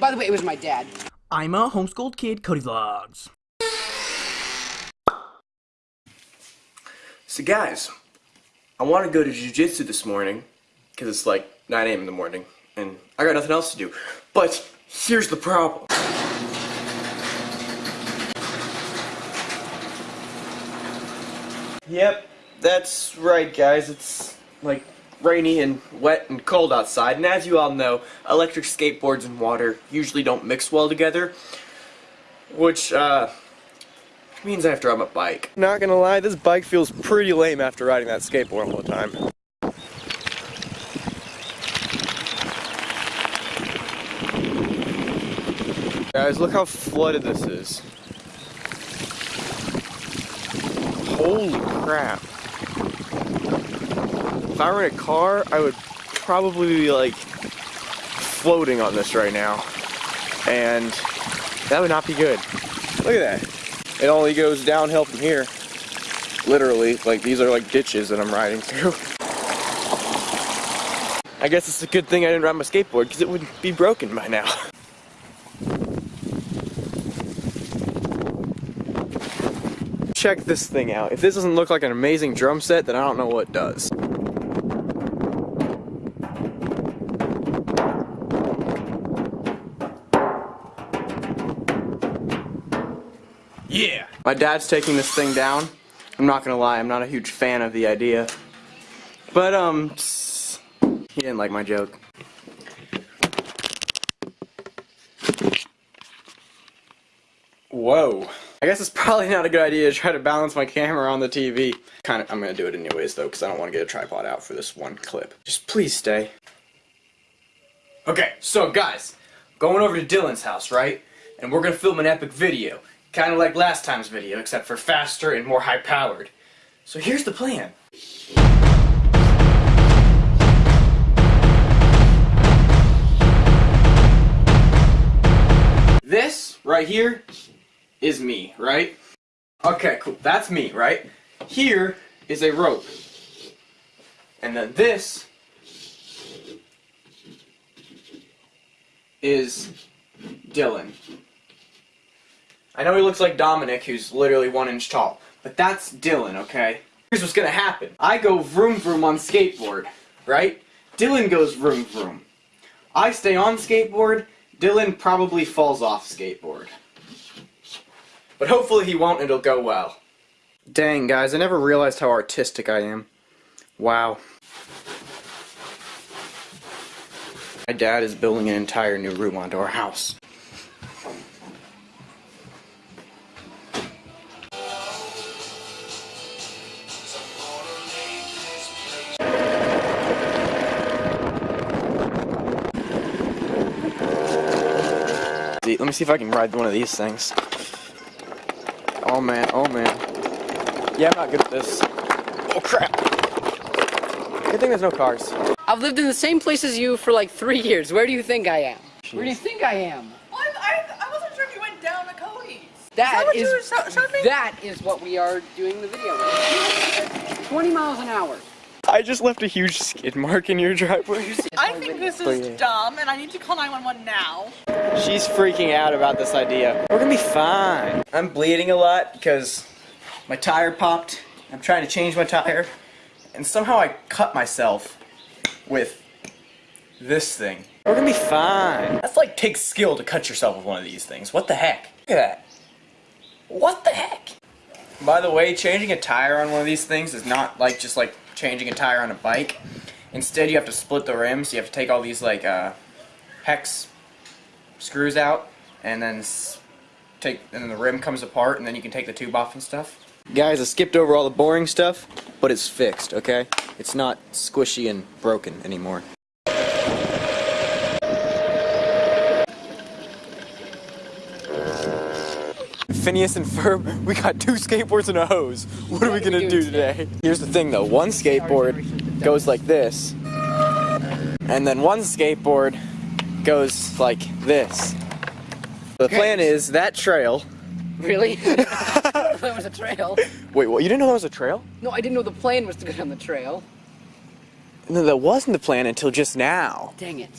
By the way, it was my dad. I'm a homeschooled kid, Cody Vlogs. So guys, I want to go to jujitsu this morning because it's like 9 a.m. in the morning and I got nothing else to do. But here's the problem. Yep, that's right guys. It's like rainy and wet and cold outside and as you all know, electric skateboards and water usually don't mix well together. Which, uh, means I have to ride my bike. Not gonna lie, this bike feels pretty lame after riding that skateboard all the time. Guys, look how flooded this is. Holy crap. If I were in a car, I would probably be like floating on this right now. And that would not be good. Look at that. It only goes downhill from here. Literally, like these are like ditches that I'm riding through. I guess it's a good thing I didn't ride my skateboard because it would be broken by now. Check this thing out. If this doesn't look like an amazing drum set, then I don't know what does. Yeah! My dad's taking this thing down. I'm not gonna lie, I'm not a huge fan of the idea. But, um, he didn't like my joke. Whoa. I guess it's probably not a good idea to try to balance my camera on the TV. Kind of, I'm gonna do it anyways though, because I don't want to get a tripod out for this one clip. Just please stay. Okay, so guys, going over to Dylan's house, right? And we're gonna film an epic video. Kind of like last time's video, except for faster and more high-powered. So here's the plan. This, right here, is me, right? Okay, cool. That's me, right? Here is a rope. And then this is Dylan. I know he looks like Dominic, who's literally one inch tall, but that's Dylan, okay? Here's what's gonna happen. I go vroom vroom on skateboard, right? Dylan goes vroom vroom. I stay on skateboard, Dylan probably falls off skateboard. But hopefully he won't and it'll go well. Dang, guys, I never realized how artistic I am. Wow. My dad is building an entire new room onto our house. Let me see if I can ride one of these things. Oh man, oh man. Yeah, I'm not good at this. Oh crap. Good thing there's no cars. I've lived in the same place as you for like three years. Where do you think I am? Jeez. Where do you think I am? Well, I, I, I, wasn't sure if you went down to Cody's. That is, is that is what we are doing the video with. 20 miles an hour. I just left a huge skid mark in your driveway. I think this is dumb, and I need to call 911 now. She's freaking out about this idea. We're gonna be fine. I'm bleeding a lot because my tire popped. I'm trying to change my tire, and somehow I cut myself with this thing. We're gonna be fine. That's like takes skill to cut yourself with one of these things. What the heck? Look at that. What the heck? By the way, changing a tire on one of these things is not like just like changing a tire on a bike. Instead, you have to split the rims. You have to take all these like uh, hex screws out, and then take and then the rim comes apart, and then you can take the tube off and stuff. Guys, I skipped over all the boring stuff, but it's fixed. Okay, it's not squishy and broken anymore. Phineas and Ferb, we got two skateboards and a hose. What are we gonna do today? Here's the thing though, one skateboard goes like this, and then one skateboard goes like this. The plan is that trail. Really? that was a trail. Wait, what? You didn't know that was a trail? No, I didn't know the plan was to go down the trail. No, that wasn't the plan until just now. Dang it.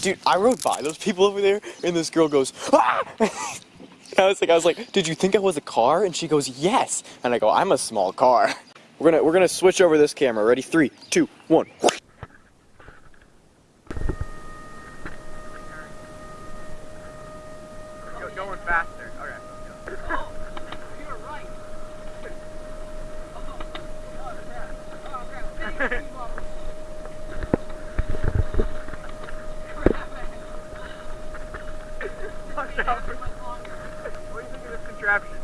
dude, I rode by those people over there, and this girl goes, ah! I was like, I was like, did you think I was a car? And she goes, yes. And I go, I'm a small car. We're gonna we're gonna switch over this camera. Ready? Three, two, one. Going faster. Okay. Watch out. What do you think of this contraption?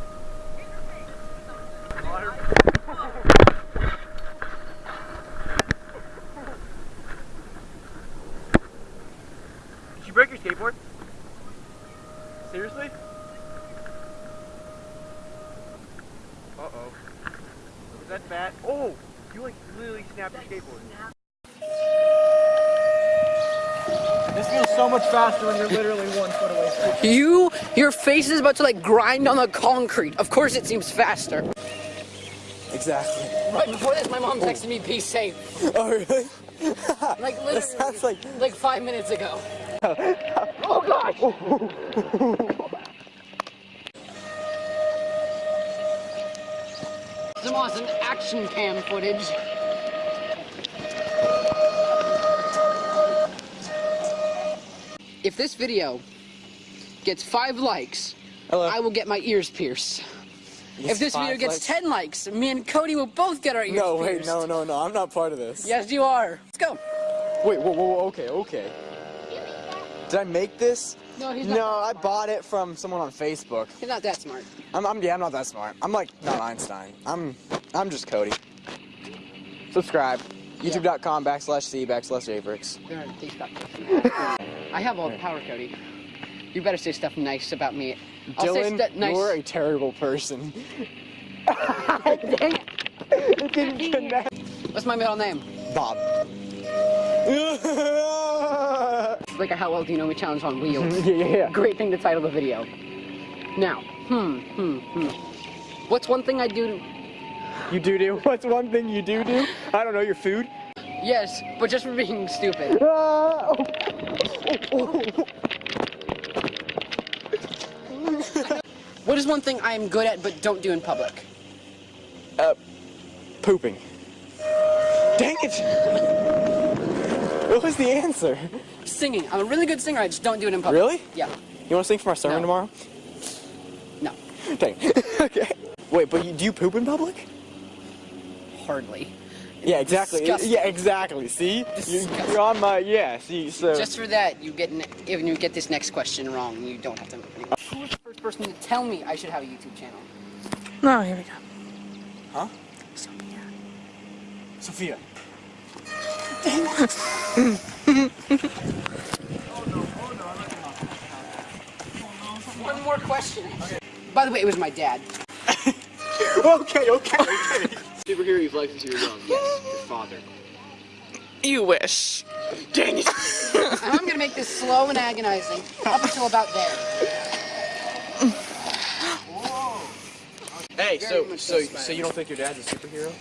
Did you break your skateboard? Seriously? Uh-oh. Is that bad? Oh! You like literally snapped your skateboard. This feels so much faster when you're literally one foot away from it. You, your face is about to like grind on the concrete. Of course it seems faster. Exactly. Right before this, my mom texted me, be safe. Oh, really? Like literally, like- like five minutes ago. Oh gosh! Oh, Some awesome action cam footage. If this video gets five likes, Hello. I will get my ears pierced. If this video gets likes? 10 likes, me and Cody will both get our ears No, wait, pierced. no, no, no. I'm not part of this. Yes, you are. Let's go. Wait, whoa, whoa, whoa, okay, okay. Did I make this? No, he's not No, I bought it from someone on Facebook. He's not that smart. I'm, I'm, yeah, I'm not that smart. I'm like not Einstein. I'm, I'm just Cody. Subscribe. YouTube.com backslash C backslash Avrix. There, these got I have all the power, Cody. You better say stuff nice about me. I'll Dylan, stuff nice. you're a terrible person. What's my middle name? Bob. Like a How Well Do You Know Me challenge on wheels. yeah, yeah, yeah. Great thing to title the video. Now, hmm, hmm, hmm. What's one thing I do? You do do. What's one thing you do do? I don't know. Your food. Yes, but just for being stupid. Ah, oh. What is one thing I am good at but don't do in public? Uh, pooping. Dang it! What was the answer? Singing. I'm a really good singer. I just don't do it in public. Really? Yeah. You want to sing for my sermon No. tomorrow? No. Dang. okay. Wait, but you, do you poop in public? Hardly. Yeah, exactly. Disgusting. Yeah, exactly. See, you, Disgusting. you're on my yeah. See, so Just for that, you get ne- if you get this next question wrong, you don't have to. Who was the first person to tell me I should have a YouTube channel? No, here we go. huh? Sophia. Sophia. One more question. By the way, it was my dad. okay, okay, okay. Superhero you've liked since you were young. Yes, your father. You wish. Dang it. I'm gonna make this slow and agonizing up until about there. Hey, Very so so so so you don't think your dad's a superhero?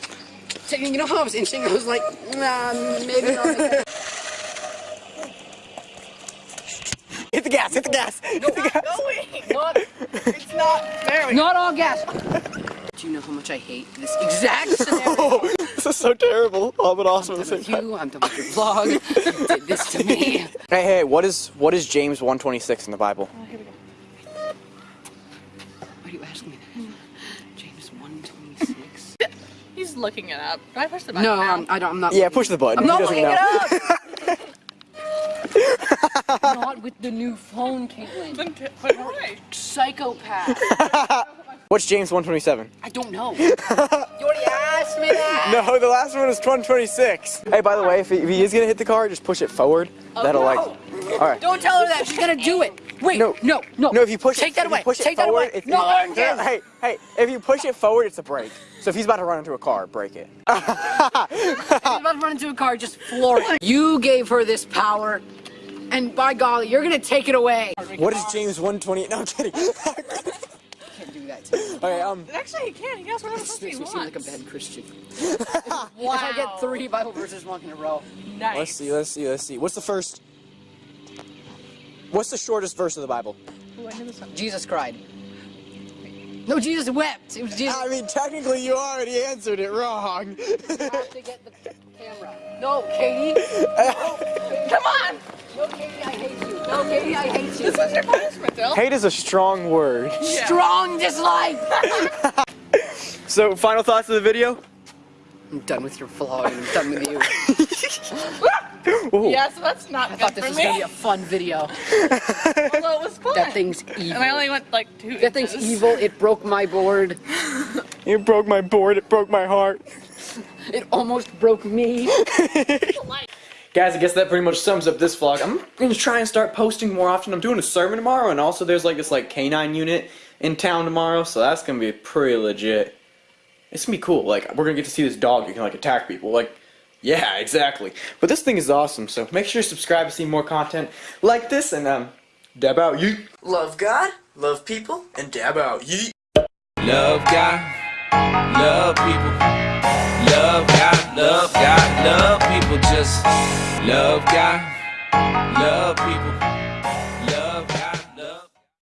You know how I was inching? I was like, nah, maybe not. Hit the gas! Hit the gas! Hit the gas! not, It's not very. not all gas. Do you know how much I hate this exact oh, scenario? Oh, this is so terrible. Oh, but awesome I'm at the done with you. I'm done with your vlog. You did this to me. Hey, hey, what is what is James 126 in the Bible? Oh, Why do you ask me that? Hmm. James 126. He's looking it up. Do I push the button No, now? I'm, I don't. I'm not. Yeah, push the button. I'm not looking it up. Not with the new phone, Caitlin. Then t- put. Psychopath. What's James 127? I don't know. you already asked me that. No, the last one is 126. Hey, by the way, if he, if he is gonna hit the car, just push it forward. Oh, That'll like. All right. Don't tell her that. She's gonna do it. Wait. No. No. No. No, if you push Take it, that away. push it Take that forward, away. it's- No, no, Jen. Hey, hey, if you push it forward, it's a brake. So if he's about to run into a car, break it. If you're about to run into a car, just floor it. You gave her this power, and by golly, you're gonna take it away. what is James 128? No, I'm kidding. Can't do that to me. okay, um, Actually, he can. He can ask whatever This he makes me seem like a bad Christian. wow. If I get three Bible verses wrong in a row. Nice. let's see, let's see, let's see. What's the first? What's the shortest verse of the Bible? Jesus cried. No, Jesus wept. It was Jesus. I mean, technically, you already answered it wrong. You have to get the camera. No, Katie. Come on! No, Katie, I hate you. No, Katie, I hate you. This was your punishment, Bill. Hate is a strong word. Strong dislike. So, final thoughts of the video? I'm done with your vlog. I'm done with you. Ooh. Yeah, so that's not I good thought this for was me. gonna be a fun video. Although it was fun. That thing's And I evil. only went like two That thing's inches. evil. It broke my board. it broke my board, it broke my heart. It almost broke me. Guys, I guess that pretty much sums up this vlog. I'm gonna try and start posting more often. I'm doing a sermon tomorrow, and also there's like this like canine unit in town tomorrow, so that's gonna be pretty legit. It's gonna be cool. Like we're gonna get to see this dog who can like attack people. Like, yeah, exactly. But this thing is awesome. So make sure you subscribe to see more content like this, and um, dab out yeet. Love God, love people, and dab out yeet. Love God, love people. Love God, love God, love people. Just love God, love people.